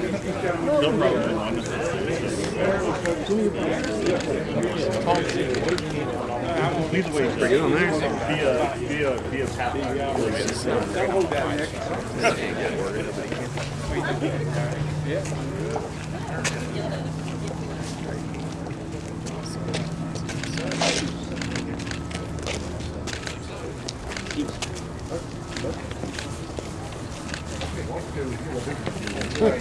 No problem. Either way, bring it on there. Via, via, via Good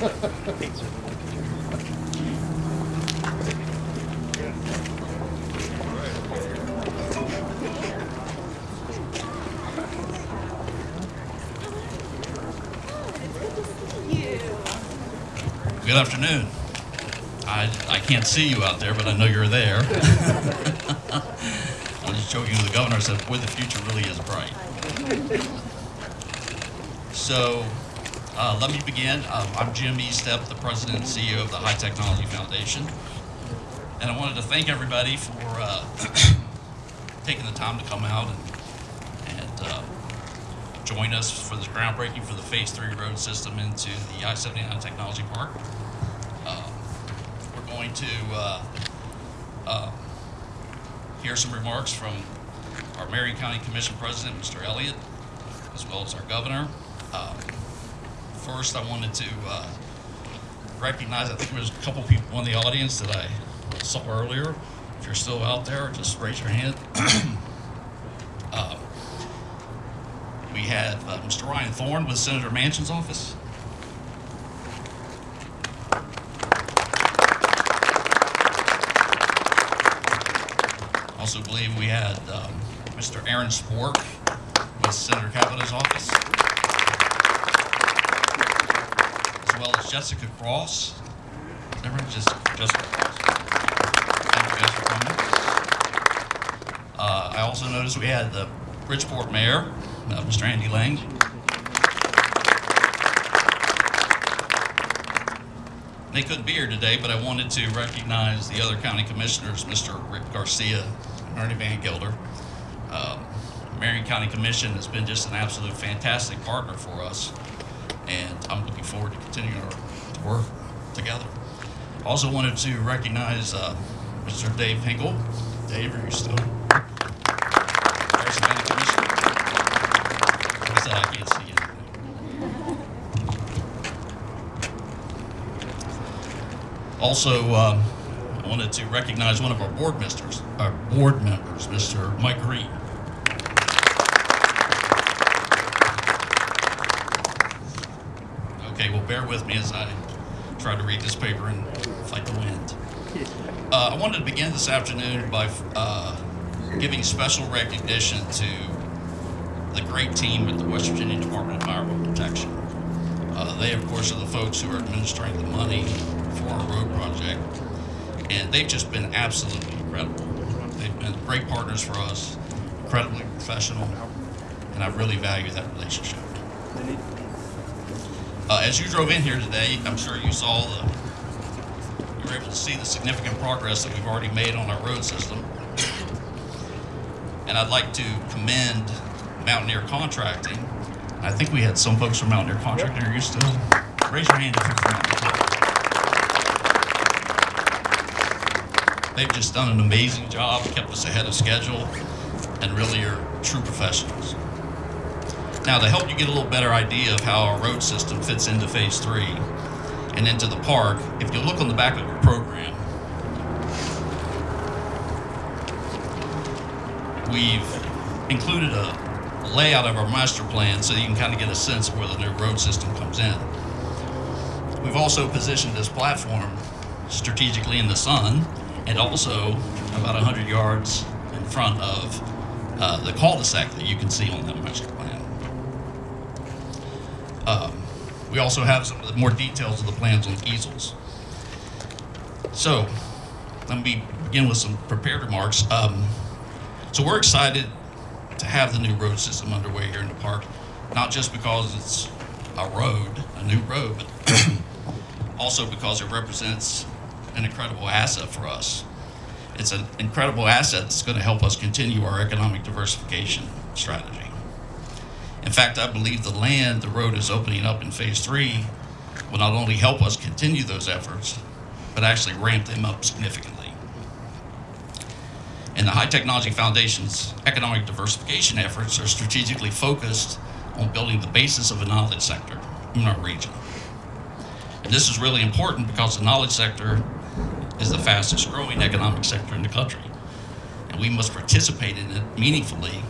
afternoon. I, I can't see you out there, but I know you're there. I'm just joking with the governor, I said, boy, the future really is bright. So, uh, let me begin. Um, I'm Jim Estep, the president and CEO of the High Technology Foundation. And I wanted to thank everybody for uh, taking the time to come out and, and uh, join us for this groundbreaking for the Phase 3 road system into the I-79 Technology Park. Um, We're going to uh, uh, hear some remarks from our Marion County Commission President, Mr. Elliott, as well as our governor. Um, First, I wanted to uh, recognize, I think there was a couple people in the audience that I saw earlier. If you're still out there, just raise your hand. Uh, we have uh, Mr. Ryan Thorne with Senator Manchin's office. Also believe we had um, Mr. Aaron Spork with Senator Capito's office. As well as Jessica Cross. Everyone just Jessica Cross? Thank you guys for coming. Uh, I also noticed we had the Bridgeport Mayor, uh, Mr. Andy Lang. They couldn't be here today, but I wanted to recognize the other county commissioners, Mr. Rick Garcia Ernie Van Gelder. Um, Marion County Commission has been just an absolute fantastic partner for us, and I'm looking forward to continuing our work together. Also wanted to recognize uh, Mr. Dave Hinkle. Dave, are you still? Also, um, I wanted to recognize one of our board misters, our board members, Mr. Mike Green. Okay, well, bear with me as I try to read this paper and fight the wind. Uh, I wanted to begin this afternoon by uh, giving special recognition to the great team at the West Virginia Department of Environmental Protection. Uh, they, of course, are the folks who are administering the money for our road project, and they've just been absolutely incredible. They've been great partners for us, incredibly professional, and I really value that relationship. Uh, as you drove in here today, I'm sure you saw the, you were able to see the significant progress that we've already made on our road system. And I'd like to commend Mountaineer Contracting. I think we had some folks from Mountaineer Contracting. Are you still? Raise your hand if you're from Mountaineer. They've just done an amazing job, kept us ahead of schedule, and really are true professionals. Now, to help you get a little better idea of how our road system fits into phase three and into the park, if you look on the back of your program, we've included a layout of our master plan so you can kind of get a sense of where the new road system comes in. We've also positioned this platform strategically in the sun and also about 100 yards in front of uh, the cul-de-sac that you can see on that master plan. Um, we also have some of the more details of the plans on easels. So, let me begin with some prepared remarks. Um, so we're excited to have the new road system underway here in the park, not just because it's a road, a new road, but also because it represents an incredible asset for us. It's an incredible asset that's going to help us continue our economic diversification strategy. In fact, I believe the land the road is opening up in phase three will not only help us continue those efforts, but actually ramp them up significantly. And the High Technology Foundation's economic diversification efforts are strategically focused on building the basis of a knowledge sector in our region. And this is really important because the knowledge sector is the fastest growing economic sector in the country. And we must participate in it meaningfully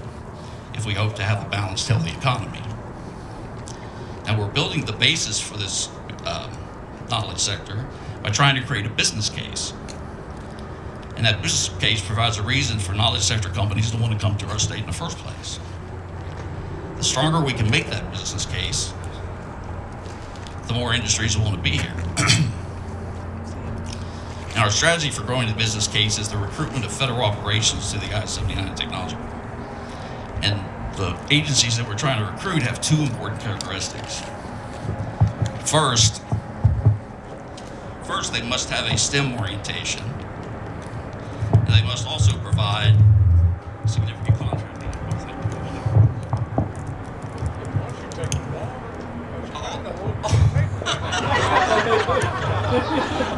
if we hope to have a balanced, healthy economy. Now, we're building the basis for this um, knowledge sector by trying to create a business case. And that business case provides a reason for knowledge sector companies to want to come to our state in the first place. The stronger we can make that business case, the more industries will want to be here. now, our strategy for growing the business case is the recruitment of federal operations to the I-79 technology. The agencies that we're trying to recruit have two important characteristics. First, first they must have a STEM orientation, and they must also provide significant contracting.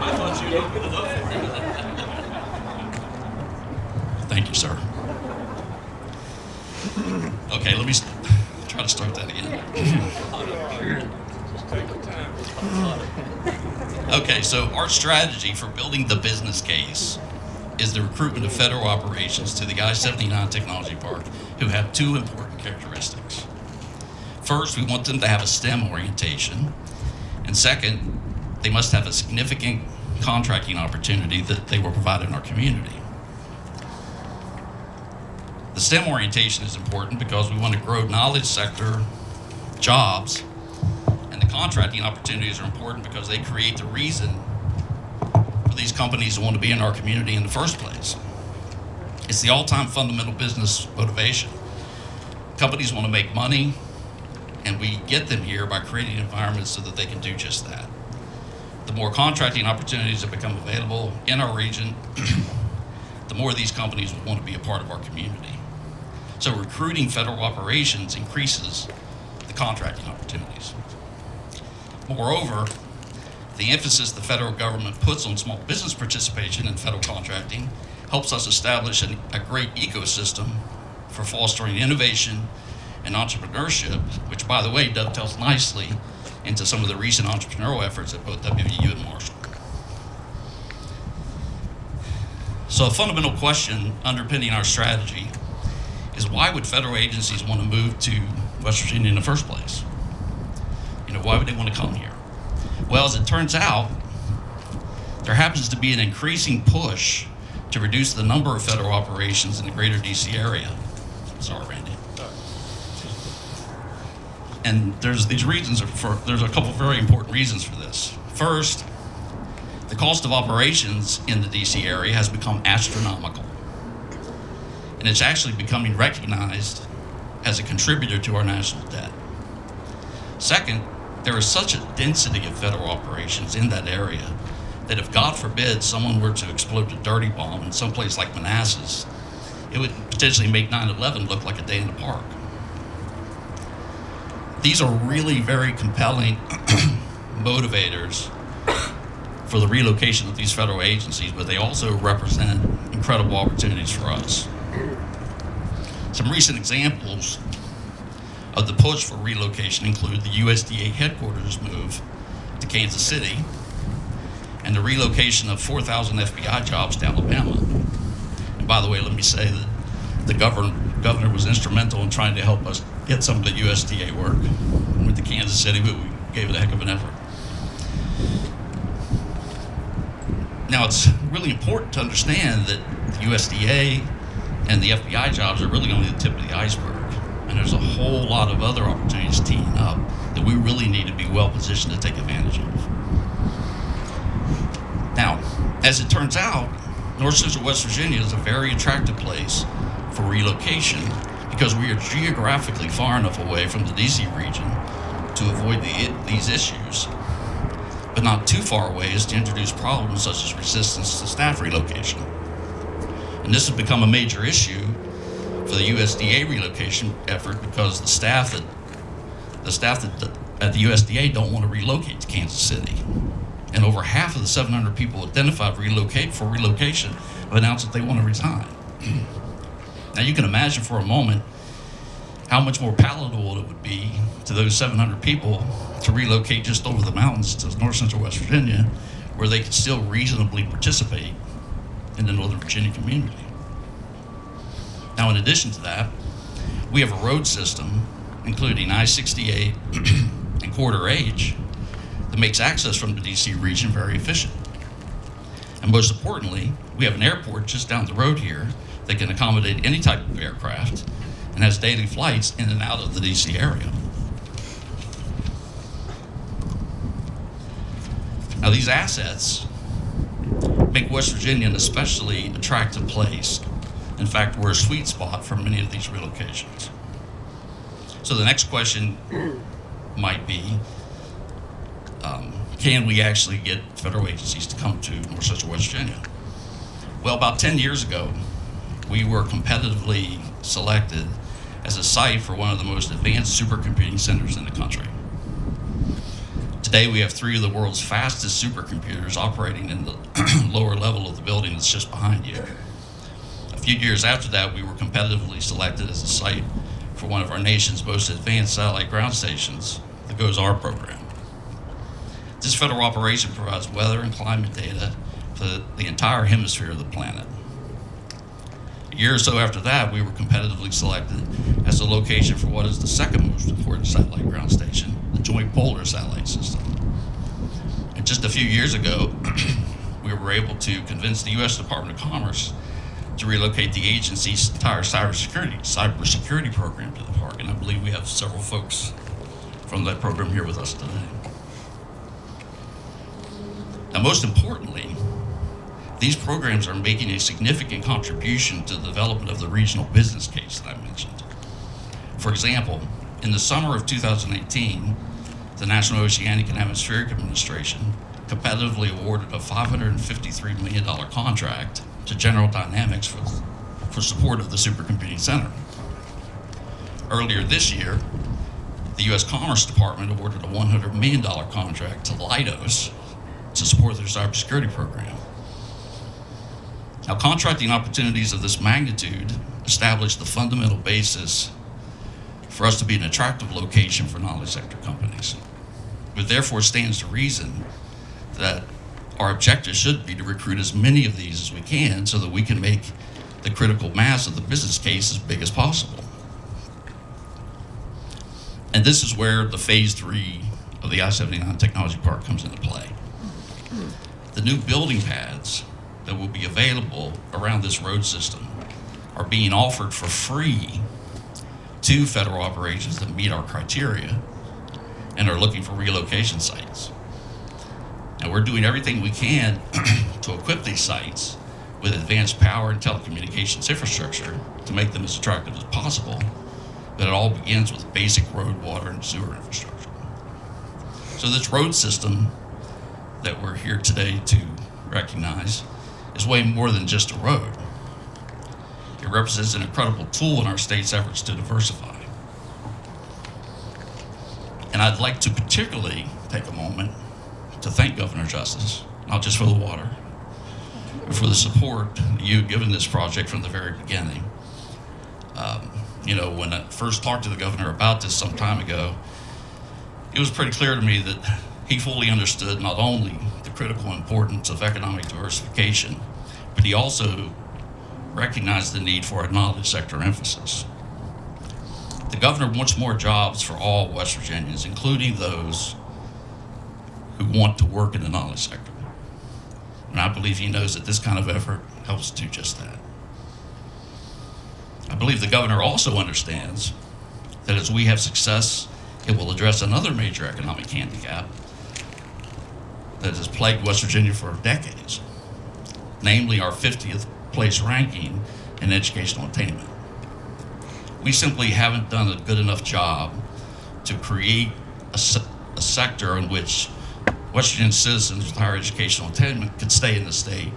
I thought you opened it up for me. Thank you, sir. Okay, let me try to start that again. Okay, so our strategy for building the business case is the recruitment of federal operations to the I-79 Technology Park who have two important characteristics. First, we want them to have a STEM orientation. And second, they must have a significant contracting opportunity that they will provide in our community. The STEM orientation is important because we want to grow knowledge sector jobs, and the contracting opportunities are important because they create the reason for these companies to want to be in our community in the first place. It's the all-time fundamental business motivation. Companies want to make money, and we get them here by creating environments so that they can do just that. The more contracting opportunities that become available in our region, the more these companies will want to be a part of our community. So recruiting federal operations increases the contracting opportunities. Moreover, the emphasis the federal government puts on small business participation in federal contracting helps us establish an, a great ecosystem for fostering innovation and entrepreneurship, which, by the way, dovetails nicely into some of the recent entrepreneurial efforts at both WVU and Marshall. So, a fundamental question underpinning our strategy is why would federal agencies want to move to West Virginia in the first place? You know, why would they want to come here? Well, as it turns out, there happens to be an increasing push to reduce the number of federal operations in the greater DC area. Sorry, Randy. And there's these reasons for, there's a couple very important reasons for this. First, the cost of operations in the DC area has become astronomical. And it's actually becoming recognized as a contributor to our national debt. Second, there is such a density of federal operations in that area that if, God forbid, someone were to explode a dirty bomb in some place like Manassas, it would potentially make 9 11 look like a day in the park. These are really very compelling motivators for the relocation of these federal agencies, but they also represent incredible opportunities for us. Some recent examples of the push for relocation include the USDA headquarters move to Kansas City and the relocation of 4,000 FBI jobs to Alabama. And by the way, let me say that the governor, governor was instrumental in trying to help us get some of the USDA work. We went to Kansas City, but we gave it a heck of an effort. Now, it's really important to understand that the USDA and the FBI jobs are really only the tip of the iceberg. And there's a whole lot of other opportunities teeing up that we really need to be well positioned to take advantage of. Now, as it turns out, North Central West Virginia is a very attractive place for relocation because we are geographically far enough away from the DC region to avoid the, these issues, but not too far away as to introduce problems such as resistance to staff relocation. And this has become a major issue for the USDA relocation effort because the staff that the staff that at the USDA don't want to relocate to Kansas City. And over half of the 700 people identified relocate for relocation have announced that they want to resign. now you can imagine for a moment how much more palatable it would be to those 700 people to relocate just over the mountains to north central West Virginia, where they could still reasonably participate in the Northern Virginia community. Now, in addition to that, we have a road system, including I 68 and Corridor H, that makes access from the DC region very efficient. And most importantly, we have an airport just down the road here that can accommodate any type of aircraft and has daily flights in and out of the DC area. Now, these assets make West Virginia an especially attractive place. In fact, we're a sweet spot for many of these relocations. So the next question might be, um, can we actually get federal agencies to come to North Central West Virginia? Well, about 10 years ago, we were competitively selected as a site for one of the most advanced supercomputing centers in the country. Today, we have three of the world's fastest supercomputers operating in the lower level of the building that's just behind you. A few years after that, we were competitively selected as a site for one of our nation's most advanced satellite ground stations, the GOES-R program. This federal operation provides weather and climate data for the entire hemisphere of the planet. A year or so after that, we were competitively selected as the location for what is the second most important satellite ground station, Joint Polar Satellite System. And just a few years ago, we were able to convince the U.S. Department of Commerce to relocate the agency's entire cybersecurity cybersecurity program to the park, and I believe we have several folks from that program here with us today. Now, most importantly, these programs are making a significant contribution to the development of the regional business case that I mentioned. For example, in the summer of 2018, the National Oceanic and Atmospheric Administration competitively awarded a $553 million contract to General Dynamics for, for support of the Supercomputing Center. Earlier this year, the U.S. Commerce Department awarded a $100 million contract to Leidos to support their cybersecurity program. Now, contracting opportunities of this magnitude establish the fundamental basis for us to be an attractive location for knowledge sector companies. But therefore stands to reason that our objective should be to recruit as many of these as we can so that we can make the critical mass of the business case as big as possible. And this is where the phase three of the I-79 Technology Park comes into play. The new building pads that will be available around this road system are being offered for free to federal operations that meet our criteria and are looking for relocation sites. And we're doing everything we can to equip these sites with advanced power and telecommunications infrastructure to make them as attractive as possible. But it all begins with basic road, water, and sewer infrastructure. So this road system that we're here today to recognize is way more than just a road. It represents an incredible tool in our state's efforts to diversify. And I'd like to particularly take a moment to thank Governor Justice, not just for the water, but for the support you've given this project from the very beginning. Um, you know, when I first talked to the governor about this some time ago, it was pretty clear to me that he fully understood not only the critical importance of economic diversification, but he also recognized the need for a knowledge sector emphasis. The governor wants more jobs for all West Virginians, including those who want to work in the knowledge sector. And I believe he knows that this kind of effort helps do just that. I believe the governor also understands that as we have success, it will address another major economic handicap that has plagued West Virginia for decades, namely our 50th place ranking in educational attainment. We simply haven't done a good enough job to create a, se a sector in which West Virginia citizens with higher educational attainment could stay in the state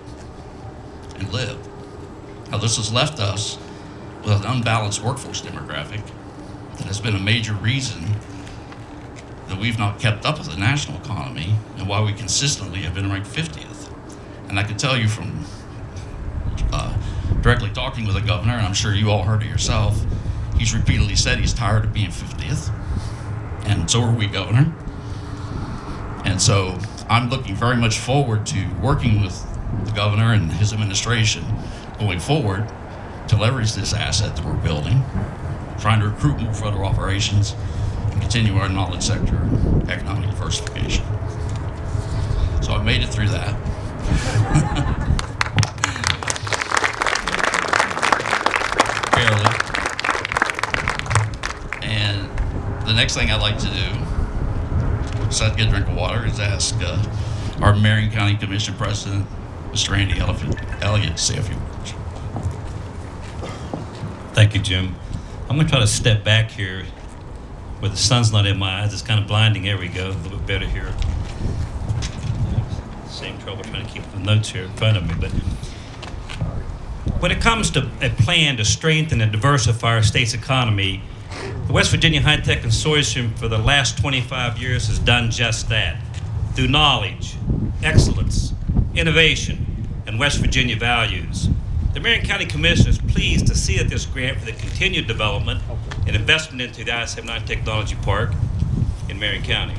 and live. Now, this has left us with an unbalanced workforce demographic that has been a major reason that we've not kept up with the national economy and why we consistently have been ranked 50th. And I can tell you from uh, directly talking with the governor, and I'm sure you all heard it yourself, he's repeatedly said he's tired of being 50th. And so are we, Governor. And so I'm looking very much forward to working with the governor and his administration going forward to leverage this asset that we're building, trying to recruit more federal operations, and continue our knowledge sector economic diversification. So I made it through that. the next thing I'd like to do, besides get a drink of water, is ask uh, our Marion County Commission President, Mr. Andy Elliott, Elliott to say a few words. Thank you, Jim. I'm going to try to step back here where the sun's not in my eyes. It's kind of blinding. There we go. A little bit better here. Same trouble trying to keep the notes here in front of me. But when it comes to a plan to strengthen and diversify our state's economy, the West Virginia High Tech Consortium for the last 25 years has done just that through knowledge, excellence, innovation, and West Virginia values. The Marion County Commission is pleased to see that this grant for the continued development and investment into the I-79 Technology Park in Marion County.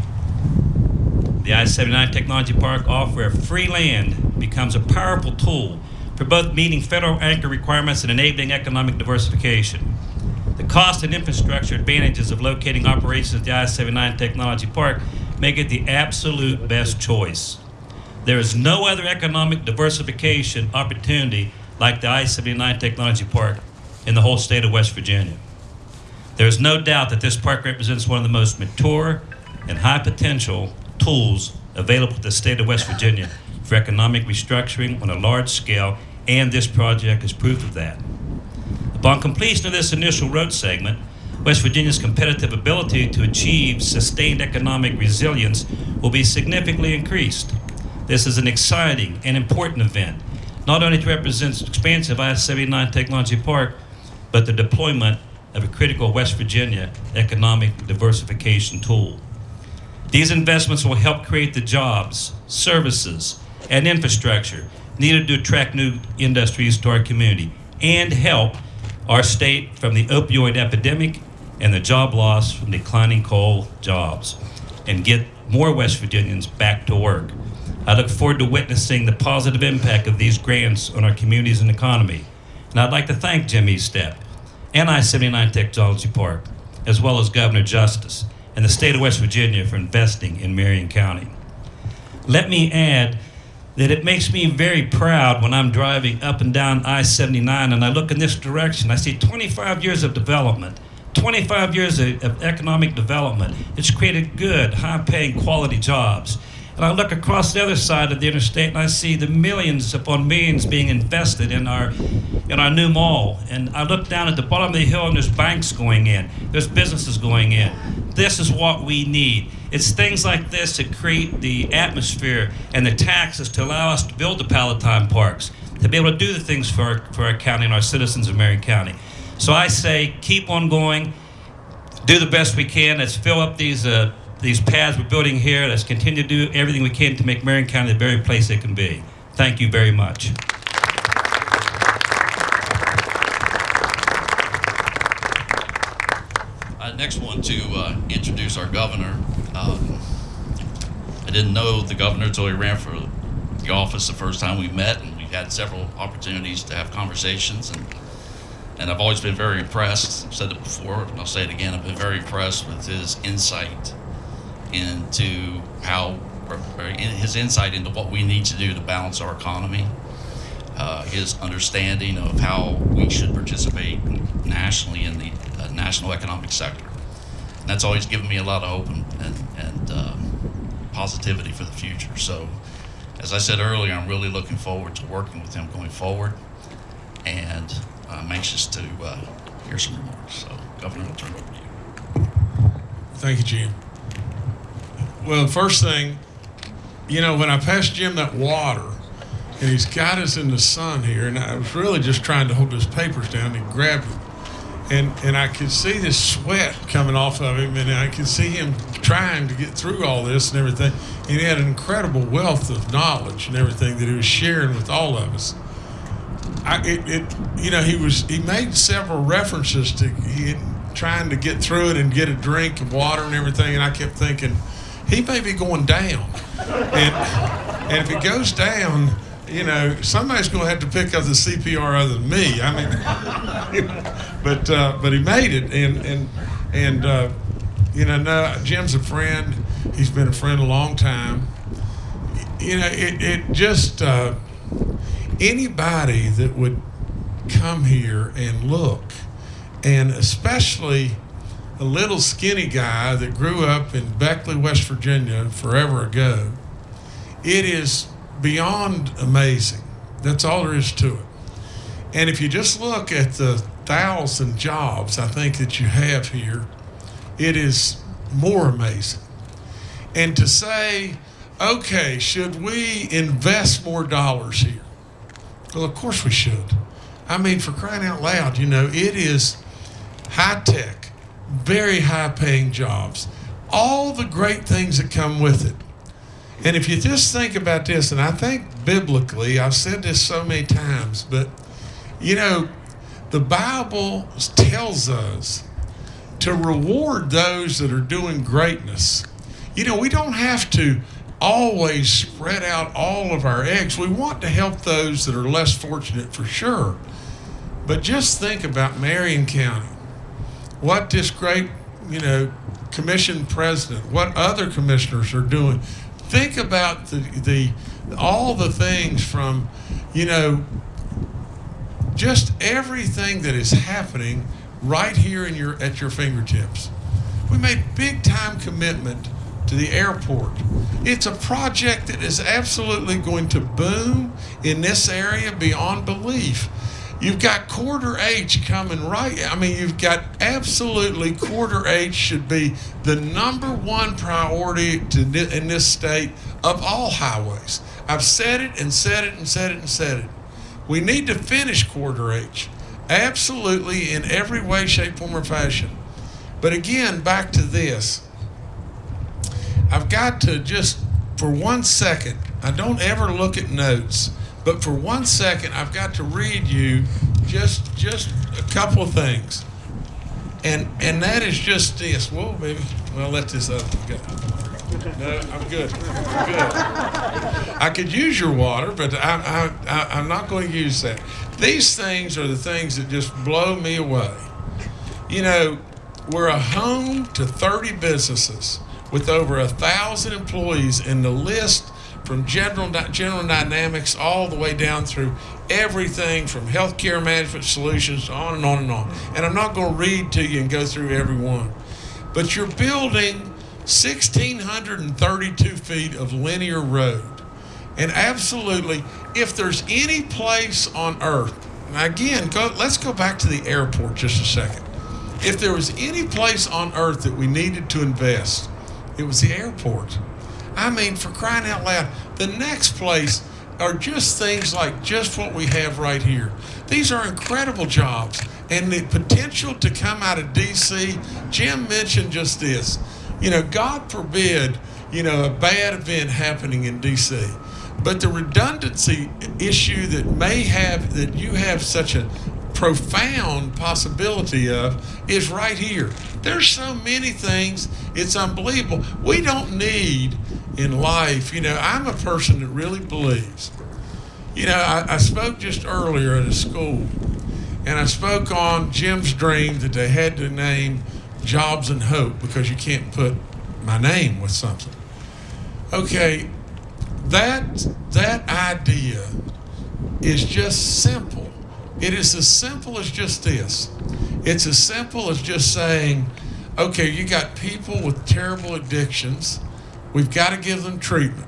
The I-79 Technology Park offer of free land becomes a powerful tool for both meeting federal anchor requirements and enabling economic diversification. The cost and infrastructure advantages of locating operations at the I-79 Technology Park make it the absolute best choice. There is no other economic diversification opportunity like the I-79 Technology Park in the whole state of West Virginia. There is no doubt that this park represents one of the most mature and high potential tools available to the state of West Virginia for economic restructuring on a large scale, and this project is proof of that. Upon completion of this initial road segment, West Virginia's competitive ability to achieve sustained economic resilience will be significantly increased. This is an exciting and important event, not only to represent the expansion of I-79 Technology Park, but the deployment of a critical West Virginia economic diversification tool. These investments will help create the jobs, services, and infrastructure needed to attract new industries to our community and help our state from the opioid epidemic and the job loss from declining coal jobs and get more West Virginians back to work. I look forward to witnessing the positive impact of these grants on our communities and economy. And I'd like to thank Jim Estep and I-79 Technology Park, as well as Governor Justice and the state of West Virginia for investing in Marion County. Let me add that it makes me very proud when I'm driving up and down I-79 and I look in this direction. I see 25 years of development, 25 years of, of economic development. It's created good, high-paying, quality jobs. And I look across the other side of the interstate and I see the millions upon millions being invested in our in our new mall. And I look down at the bottom of the hill and there's banks going in, there's businesses going in. This is what we need. It's things like this that create the atmosphere and the taxes to allow us to build the Palatine parks, to be able to do the things for our, for our county and our citizens of Marion County. So I say keep on going, do the best we can. Let's fill up these uh, these paths we're building here. Let's continue to do everything we can to make Marion County the very place it can be. Thank you very much. Next want to uh, introduce our governor. Um, I didn't know the governor until he ran for the office the first time we met, and we've had several opportunities to have conversations. And, and I've always been very impressed. I've said it before, and I'll say it again. I've been very impressed with his insight into how, his insight into what we need to do to balance our economy. Uh, his understanding of how we should participate nationally in the uh, national economic sector. And that's always given me a lot of hope and, and, and um, positivity for the future. So, as I said earlier, I'm really looking forward to working with him going forward. And I'm anxious to uh, hear some remarks. So, Governor, I'll turn it over to you. Thank you, Jim. Well, first thing, you know, when I passed Jim that water, and he's got us in the sun here, and I was really just trying to hold his papers down and grab them. And, and I could see this sweat coming off of him, and I could see him trying to get through all this and everything. And he had an incredible wealth of knowledge and everything that he was sharing with all of us. I, it, it, you know, he was he made several references to he trying to get through it and get a drink of water and everything, and I kept thinking he may be going down, and and if he goes down, you know, somebody's going to have to pick up the CPR other than me. I mean, but uh, but he made it, and and and uh, you know, no, Jim's a friend. He's been a friend a long time. You know, it it just. Uh, anybody that would come here and look, and especially a little skinny guy that grew up in Beckley, West Virginia forever ago, it is beyond amazing. That's all there is to it. And if you just look at the thousand jobs I think that you have here, it is more amazing. And to say, okay, should we invest more dollars here? Well, of course we should. I mean, for crying out loud, you know, it is high tech, very high paying jobs, all the great things that come with it. And if you just think about this, and I think biblically, I've said this so many times, but you know, the Bible tells us to reward those that are doing greatness. You know, we don't have to always spread out all of our eggs. We want to help those that are less fortunate for sure. But just think about Marion County. What this great, you know, commission president, what other commissioners are doing. Think about the, the all the things from, you know, just everything that is happening right here in your at your fingertips. We made big time commitment to the airport. It's a project that is absolutely going to boom in this area beyond belief. You've got Corridor H coming right. I mean, you've got absolutely Corridor H should be the number one priority to, in this state of all highways. I've said it and said it and said it and said it. We need to finish Corridor H. Absolutely in every way, shape, form, or fashion. But again, back to this. I've got to just, for one second, I don't ever look at notes, but for one second, I've got to read you just just a couple of things. And and that is just this. Whoa, baby. Well, let this other go. No, I'm good. I'm good. I could use your water, but I, I, I, I'm not going to use that. These things are the things that just blow me away. You know, we're a home to 30 businesses with over a thousand employees in the list from general general dynamics all the way down through everything from healthcare management solutions on and on and on. And I'm not going to read to you and go through every one. But you're building 1,632 feet of linear road. And absolutely, if there's any place on earth, now again, go, let's go back to the airport just a second. If there was any place on earth that we needed to invest, it was the airport. I mean, for crying out loud, the next place are just things like just what we have right here. These are incredible jobs. And the potential to come out of D.C., Jim mentioned just this. You know, God forbid, you know, a bad event happening in D.C. But the redundancy issue that may have, that you have such a profound possibility of is right here. There's so many things, it's unbelievable. We don't need in life, you know, I'm a person that really believes. You know, I, I spoke just earlier at a school, and I spoke on Jim's dream that they had to name Jobs and Hope because you can't put my name with something. Okay, that that idea is just simple. It is as simple as just this. It's as simple as just saying, okay, you got people with terrible addictions. We've got to give them treatment.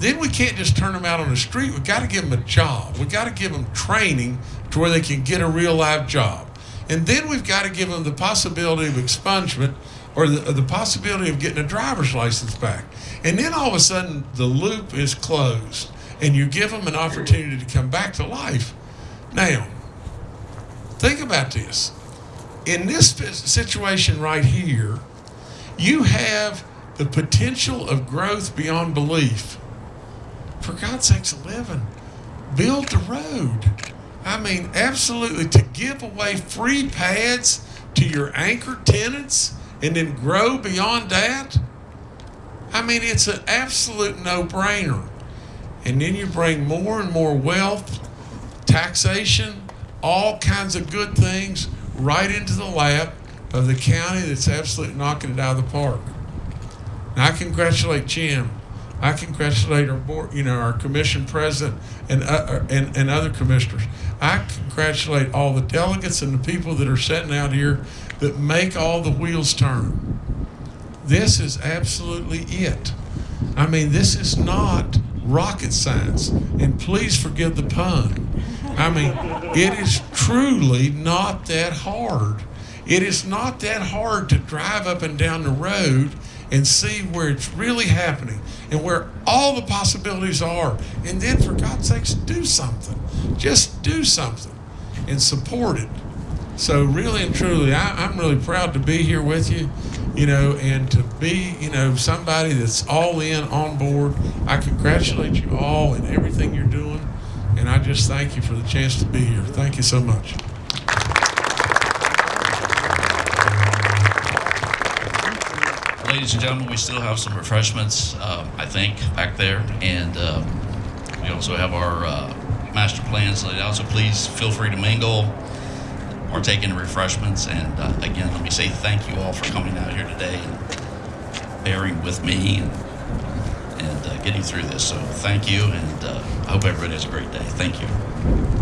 Then we can't just turn them out on the street. We've got to give them a job. We've got to give them training to where they can get a real live job. And then we've got to give them the possibility of expungement or the, the possibility of getting a driver's license back. And then all of a sudden, the loop is closed and you give them an opportunity to come back to life. Now, think about this. In this situation right here, you have the potential of growth beyond belief. For God's sakes, 11, build the road. I mean, absolutely, to give away free pads to your anchor tenants and then grow beyond that. I mean, it's an absolute no brainer. And then you bring more and more wealth, taxation, all kinds of good things right into the lap of the county that's absolutely knocking it out of the park. And I congratulate Jim. I congratulate our board, you know, our commission president and, uh, and, and other commissioners. I congratulate all the delegates and the people that are sitting out here that make all the wheels turn. This is absolutely it. I mean, this is not rocket science. And please forgive the pun. I mean, it is truly not that hard. It is not that hard to drive up and down the road and see where it's really happening and where all the possibilities are. And then, for God's sakes, do something. Just do something and support it. So, really and truly, I, I'm really proud to be here with you, you know, and to be, you know, somebody that's all in, on board. I congratulate you all and everything you're doing. And I just thank you for the chance to be here. Thank you so much. Ladies and gentlemen, we still have some refreshments, um, I think, back there. And um, we also have our uh, master plans laid out. So please feel free to mingle, partake in the refreshments. And uh, again, let me say thank you all for coming out here today and bearing with me and, uh, getting through this. So thank you. And uh, I hope everybody has a great day. Thank you.